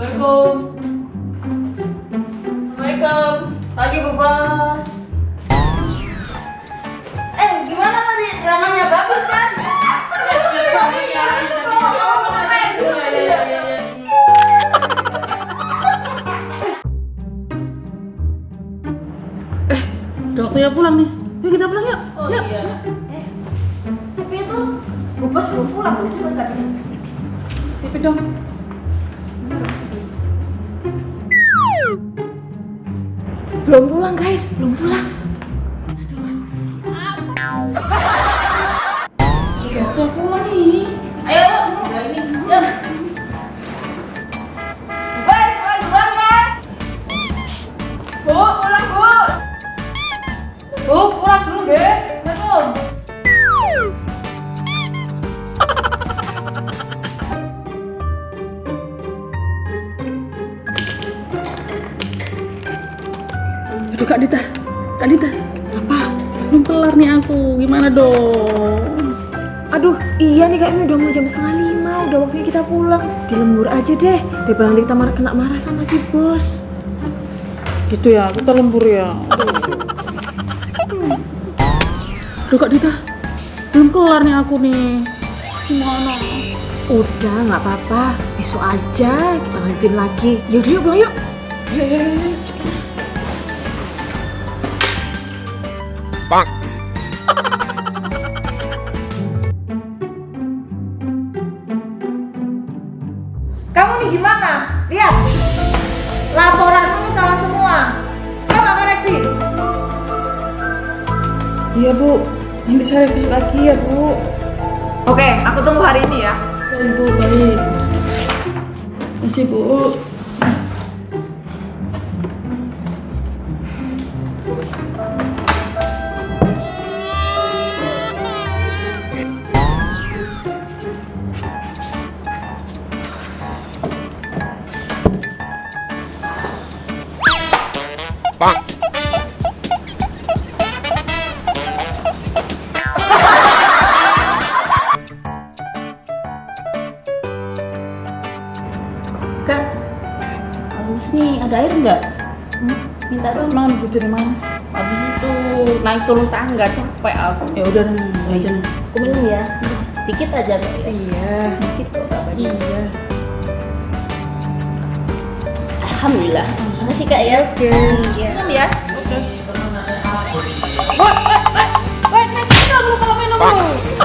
Assalamualaikum. Assalamualaikum. Pagi Bu Bos. Eh, gimana tadi dramanya bagus kan? Udah waktunya pulang nih. Yuk kita pulang yuk. Oh yuk. iya. Eh, tapi itu Bu Bos belum pulang loh, coba nggak bisa. Tipe dong. Belum pulang guys, belum pulang. Udah waktunya pulang ini. Ya. Bu, pulang Bu. Bu, pulang dulu deh. Aduh Kak Dita. Kak Dita. Apa? Belum kelar nih aku. Gimana dong? Aduh, iya nih kak ini udah mau jam setengah lima, udah waktunya kita pulang. Dilembur aja deh, daripada nanti kita marah, kena marah sama si bos. Gitu ya, kita lembur ya. Aduh Kak Dita. Belum kelar nih aku nih. Gimana? Udah, nggak apa-apa. Besok aja kita lanjutin lagi. Yaudah yuk pulang yuk. Kamu nih gimana? Lihat. Laporanmu salah semua. Coba koreksi. Iya Bu. Yang bisa revisi lagi ya Bu. Oke, aku tunggu hari ini ya. Baik Bu, baik. Masih Bu. Kak, habis nih ada air nggak? Minta dong. Emang ambil dari mana? sih? Habis itu naik turun tangga capek aku. Ya udah nih, aja nih. Aku minum ya. Dikit aja kok ya. Iya. Dikit kok banyak. Iya. Alhamdulillah. Makasih kak ya. Oke. Iya. Minum ya. Wah, wah, wah, wah, minum dulu kalau minum dulu.